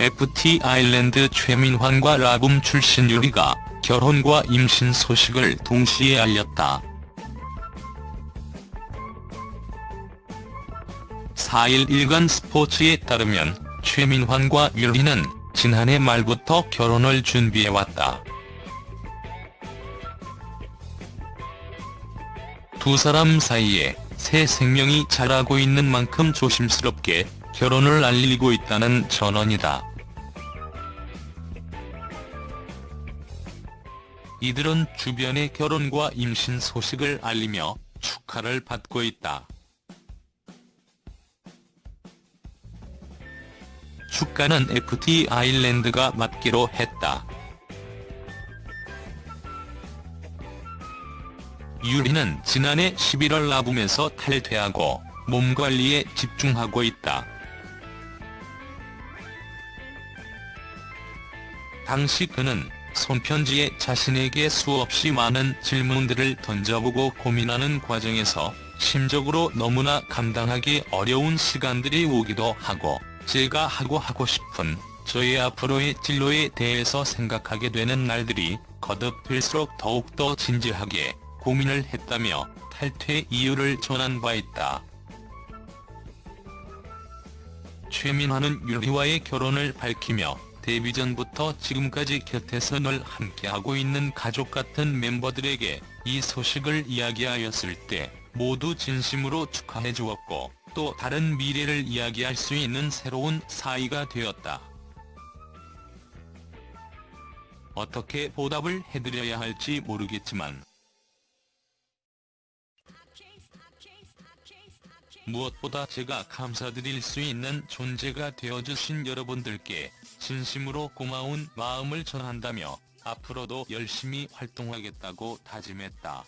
FT 아일랜드 최민환과 라붐 출신 유리가 결혼과 임신 소식을 동시에 알렸다. 4일 일간 스포츠에 따르면 최민환과 유리는 지난해 말부터 결혼을 준비해왔다. 두 사람 사이에 새 생명이 자라고 있는 만큼 조심스럽게 결혼을 알리고 있다는 전언이다. 이들은 주변의 결혼과 임신 소식을 알리며 축하를 받고 있다. 축가는 FT 아일랜드가 맡기로 했다. 유리는 지난해 11월 라붐에서 탈퇴하고 몸관리에 집중하고 있다. 당시 그는 손편지에 자신에게 수없이 많은 질문들을 던져보고 고민하는 과정에서 심적으로 너무나 감당하기 어려운 시간들이 오기도 하고 제가 하고 하고 싶은 저의 앞으로의 진로에 대해서 생각하게 되는 날들이 거듭될수록 더욱더 진지하게 고민을 했다며 탈퇴 이유를 전한 바 있다. 최민화는 유리와의 결혼을 밝히며 데뷔 전부터 지금까지 곁에서 늘 함께하고 있는 가족 같은 멤버들에게 이 소식을 이야기하였을 때 모두 진심으로 축하해 주었고 또 다른 미래를 이야기할 수 있는 새로운 사이가 되었다. 어떻게 보답을 해드려야 할지 모르겠지만 무엇보다 제가 감사드릴 수 있는 존재가 되어주신 여러분들께 진심으로 고마운 마음을 전한다며 앞으로도 열심히 활동하겠다고 다짐했다.